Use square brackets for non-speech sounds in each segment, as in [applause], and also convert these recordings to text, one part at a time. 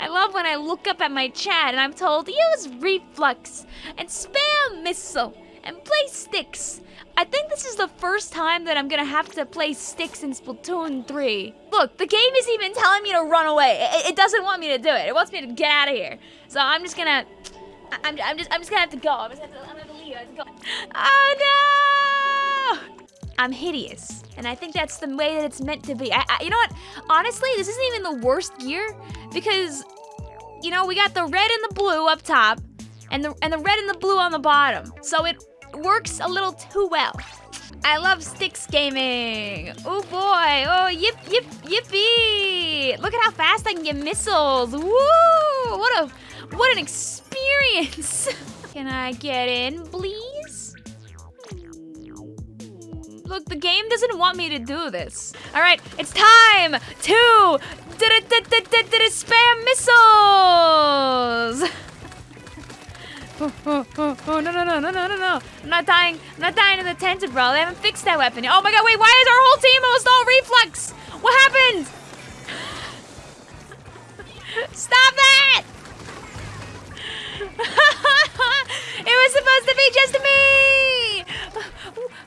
I love when I look up at my chat and I'm told use reflux and spam missile and play sticks. I think this is the first time that I'm gonna have to play sticks in Splatoon 3. Look, the game is even telling me to run away. It, it doesn't want me to do it. It wants me to get out of here. So I'm just gonna, I- I'm, I'm just, I'm just gonna have to go. I'm just gonna have to, I'm gonna have to leave. I have to go. Oh no! I'm hideous, and I think that's the way that it's meant to be. I, I, you know what? Honestly, this isn't even the worst gear because, you know, we got the red and the blue up top, and the and the red and the blue on the bottom. So it works a little too well. I love sticks gaming. Oh boy. Oh yip yip yippee! Look at how fast I can get missiles. Woo! What a what an experience. [laughs] Can I get in, please? Look, the game doesn't want me to do this. All right, it's time to spam missiles. Oh, oh, oh, oh, no, no, no, no, no, no, no. I'm not dying. I'm not dying to the tented, bro. They haven't fixed that weapon. Oh my god, wait, why is our whole team almost all reflux? What happened? Stop that! it was supposed to be just me!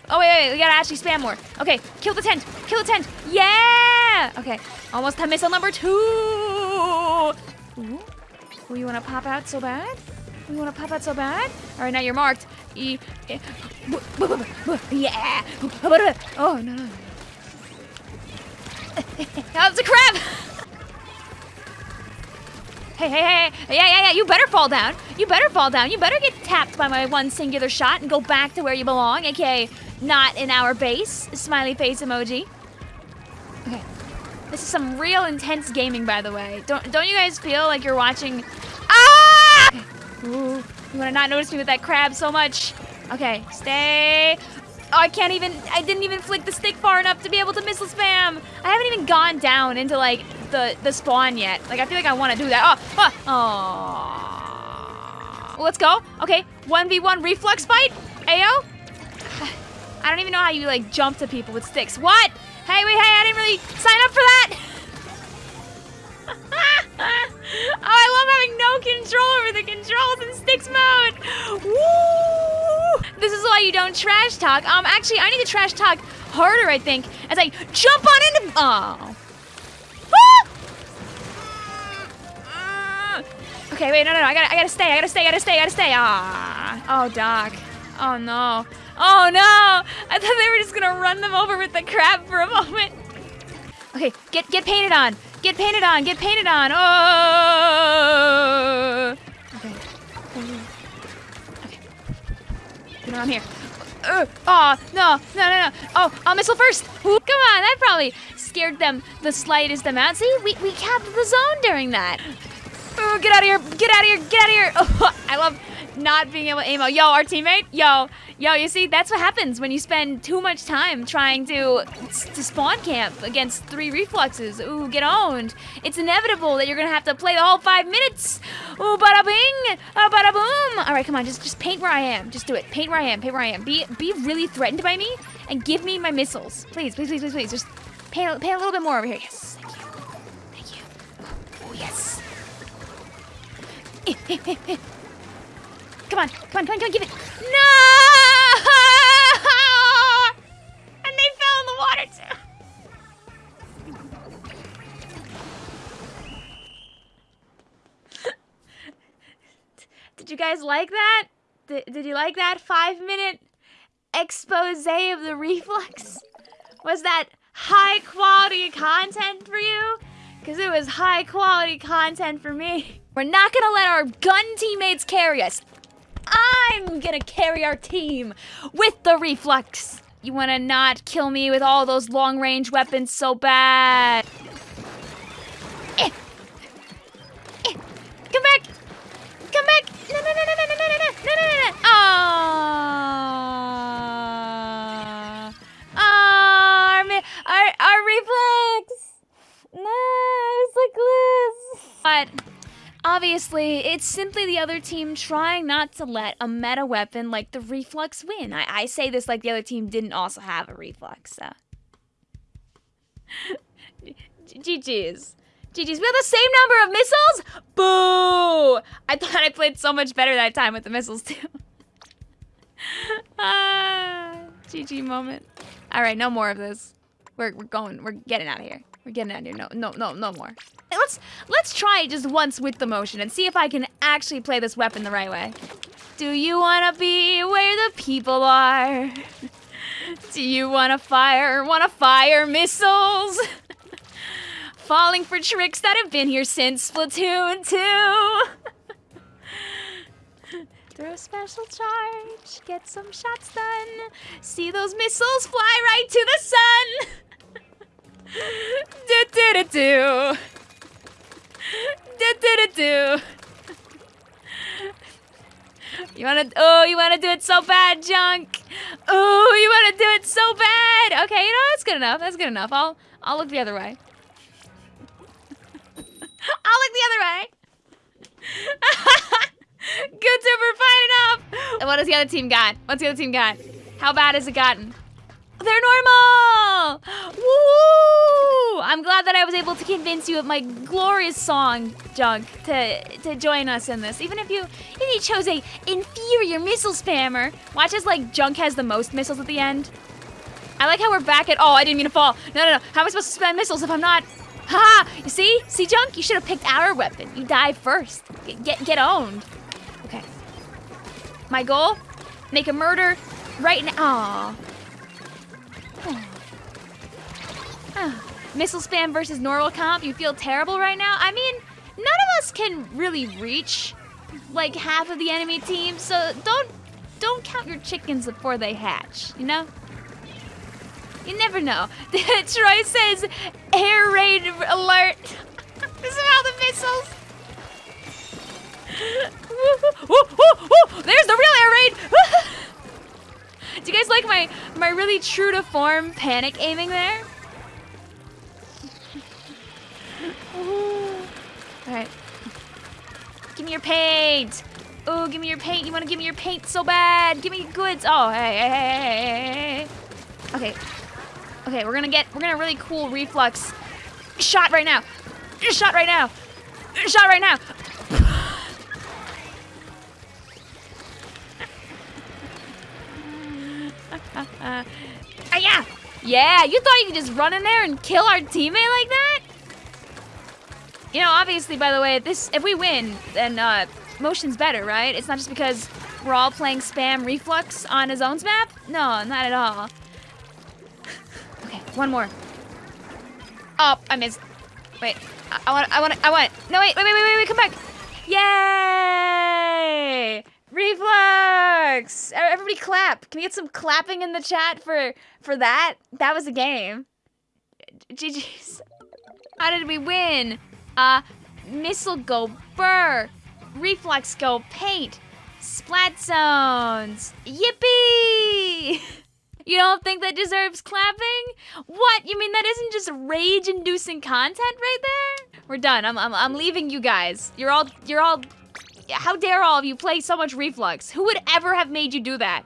Oh, wait, wait, we gotta actually spam more. Okay, kill the tent. Kill the tent. Yeah! Okay, almost to missile number two. Ooh. Ooh, you wanna pop out so bad? You wanna pop out so bad? All right, now you're marked. E eh, yeah. Oh, no, no. [laughs] Was a crab! [laughs] Hey, hey, hey, yeah, yeah, yeah, you better fall down. You better fall down. You better get tapped by my one singular shot and go back to where you belong, aka not in our base. Smiley face emoji. Okay. This is some real intense gaming, by the way. Don't don't you guys feel like you're watching Ah! Ooh, you wanna not notice me with that crab so much. Okay, stay. Oh, I can't even, I didn't even flick the stick far enough to be able to missile spam. I haven't even gone down into like the, the spawn yet. Like I feel like I wanna do that. Oh, oh, oh. Let's go. Okay, 1v1 reflux fight. Ayo. [sighs] I don't even know how you like jump to people with sticks. What? Hey, wait, hey, I didn't really sign up for that. [laughs] oh, I love having no control over the controls in sticks mode. Woo! This is why you don't trash talk. Um, actually, I need to trash talk harder, I think, as I jump on into. Oh. Okay, wait, no, no, no. I gotta, I gotta stay. I gotta stay. I gotta stay. I gotta stay. Ah. Oh, Doc. Oh no. Oh no! I thought they were just gonna run them over with the crab for a moment. Okay, get get painted on. Get painted on. Get painted on. Oh. Okay. Okay. You know here. Uh, oh no no no no! Oh, I'll missile first. Ooh, come on, that probably scared them the slightest amount. See, we we capped the zone during that. Oh, get out of here! Get out of here! Get out of here! [laughs] I love not being able to aim. Yo, our teammate. Yo, yo. You see, that's what happens when you spend too much time trying to to spawn camp against three refluxes. Ooh, get owned. It's inevitable that you're gonna have to play the whole five minutes. Ooh, bada bing, uh, bada boom. All right, come on, just just paint where I am. Just do it. Paint where I am. Paint where I am. Be be really threatened by me and give me my missiles, please, please, please, please, please. Just paint paint a little bit more over here. Yes, Come on, come on, come on, come on, give it. No! [laughs] And they fell in the water too. [laughs] Did you guys like that? Did, did you like that five minute expose of the reflux? Was that high quality content for you? Because it was high quality content for me. We're not gonna let our gun teammates carry us. I'm gonna carry our team with the reflex. You wanna not kill me with all those long range weapons so bad? But obviously, it's simply the other team trying not to let a meta weapon like the reflux win. I, I say this like the other team didn't also have a reflux, so. [laughs] GG's. GG's. We have the same number of missiles? Boo! I thought I played so much better that time with the missiles [laughs] too. ah, GG moment. All right, no more of this. We're, we're going, we're getting out of here. We're getting out of here. No, no, no, no more. Let's, let's try it just once with the motion and see if I can actually play this weapon the right way. Do you wanna be where the people are? Do you wanna fire, wanna fire missiles? [laughs] Falling for tricks that have been here since Splatoon 2. [laughs] Throw a special charge, get some shots done. See those missiles fly right to the sun. Do do do do. Do do do do. You wanna, oh, you wanna do it so bad, Junk. Oh, you wanna do it so bad. Okay, you know, that's good enough. That's good enough. I'll, I'll look the other way. [laughs] I'll look the other way. [laughs] good super fine enough. And what does the other team got? What's the other team got? How bad has it gotten? They're normal! Woo! I'm glad that I was able to convince you of my glorious song, Junk, to to join us in this. Even if you if you chose a inferior missile spammer. Watch as like Junk has the most missiles at the end. I like how we're back at oh I didn't mean to fall. No no no. How am I supposed to spam missiles if I'm not Ha! You see? See Junk? You should have picked our weapon. You die first. Get get, get owned. Okay. My goal? Make a murder right now. Missile spam versus normal comp, you feel terrible right now? I mean, none of us can really reach like half of the enemy team, so don't don't count your chickens before they hatch, you know? You never know. [laughs] Troy says air raid alert. [laughs] this is how the missiles. [laughs] There's the real air raid. Do you guys like my my really true to form panic aiming there? [laughs] Alright. Give me your paint! Oh, give me your paint. You want to give me your paint so bad. Give me goods. Oh, hey, hey, hey, hey, hey. Okay. Okay, we're gonna get, we're gonna really cool reflux. Shot right now. Shot right now. Shot right now. Uh, [laughs] yeah. Yeah, you thought you could just run in there and kill our teammate like that? You know, obviously, by the way, this if we win, then uh, motion's better, right? It's not just because we're all playing spam reflux on a zones map. No, not at all. [laughs] okay, one more. Oh, I missed. Wait, I, I want, I want, I want. No, wait, wait, wait, wait, wait, come back. Yay! Reflux! Everybody clap. Can we get some clapping in the chat for for that? That was a game. GG's. How did we win? Uh, missile go burr. Reflux go paint. Splat zones. Yippee! [laughs] You don't think that deserves clapping? What? You mean that isn't just rage-inducing content right there? We're done. I'm, I'm, I'm leaving you guys. You're all, you're all, how dare all of you play so much Reflux? Who would ever have made you do that?